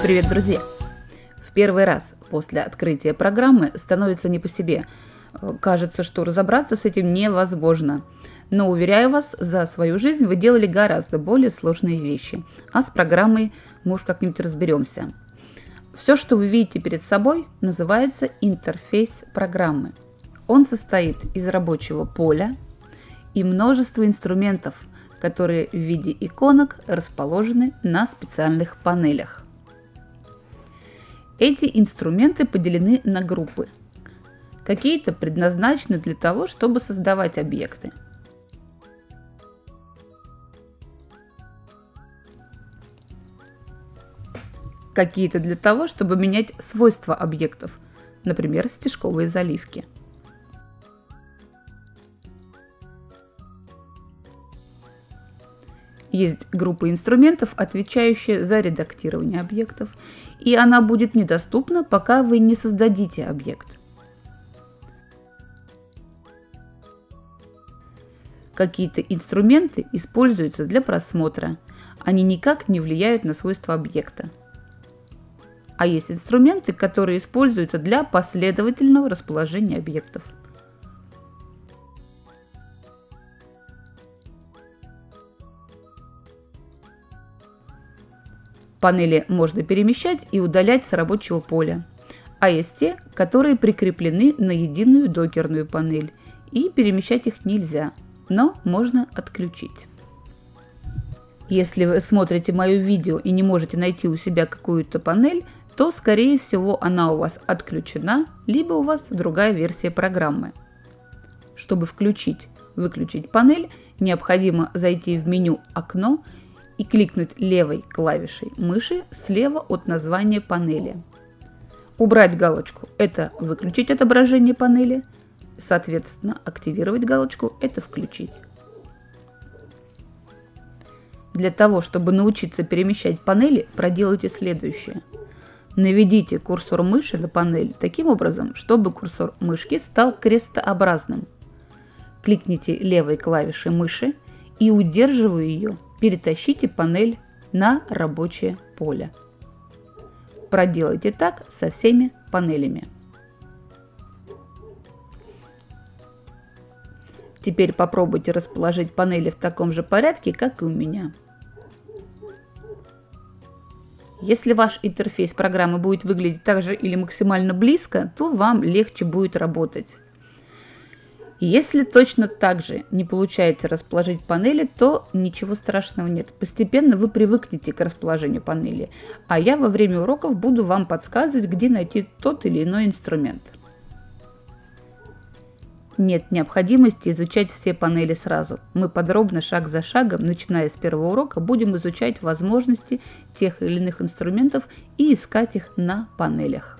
Привет, друзья! В первый раз после открытия программы становится не по себе. Кажется, что разобраться с этим невозможно. Но, уверяю вас, за свою жизнь вы делали гораздо более сложные вещи. А с программой мы уж как-нибудь разберемся. Все, что вы видите перед собой, называется интерфейс программы. Он состоит из рабочего поля и множества инструментов, которые в виде иконок расположены на специальных панелях. Эти инструменты поделены на группы. Какие-то предназначены для того, чтобы создавать объекты. Какие-то для того, чтобы менять свойства объектов, например, стежковые заливки. Есть группа инструментов, отвечающая за редактирование объектов, и она будет недоступна, пока вы не создадите объект. Какие-то инструменты используются для просмотра, они никак не влияют на свойства объекта. А есть инструменты, которые используются для последовательного расположения объектов – Панели можно перемещать и удалять с рабочего поля. А есть те, которые прикреплены на единую докерную панель, и перемещать их нельзя, но можно отключить. Если вы смотрите мое видео и не можете найти у себя какую-то панель, то скорее всего она у вас отключена, либо у вас другая версия программы. Чтобы включить, выключить панель, необходимо зайти в меню «Окно» и кликнуть левой клавишей мыши слева от названия панели. Убрать галочку – это выключить отображение панели, соответственно, активировать галочку – это включить. Для того, чтобы научиться перемещать панели, проделайте следующее. Наведите курсор мыши на панель таким образом, чтобы курсор мышки стал крестообразным. Кликните левой клавишей мыши и удерживая ее, перетащите панель на рабочее поле. Проделайте так со всеми панелями. Теперь попробуйте расположить панели в таком же порядке, как и у меня. Если ваш интерфейс программы будет выглядеть так же или максимально близко, то вам легче будет работать. Если точно так же не получается расположить панели, то ничего страшного нет. Постепенно вы привыкнете к расположению панели, а я во время уроков буду вам подсказывать, где найти тот или иной инструмент. Нет необходимости изучать все панели сразу. Мы подробно, шаг за шагом, начиная с первого урока, будем изучать возможности тех или иных инструментов и искать их на панелях.